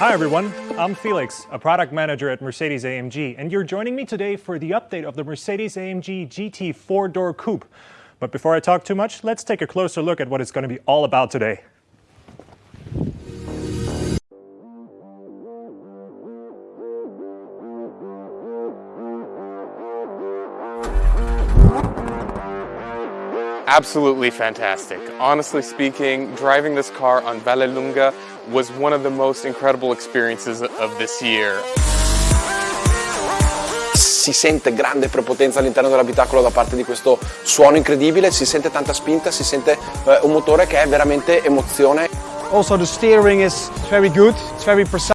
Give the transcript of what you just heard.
Hi everyone, I'm Felix, a product manager at Mercedes-AMG, and you're joining me today for the update of the Mercedes-AMG GT 4-door coupe. But before I talk too much, let's take a closer look at what it's going to be all about today. Absolutely fantastic. Honestly speaking, driving this car on Vallelunga was one of the most incredible experiences of this year. Si sente grande prepotenza all'interno dell'abitacolo da parte di questo suono incredibile, si sente tanta spinta, si sente eh, un motore che è veramente emozione. Also the steering is very good, it's very precise.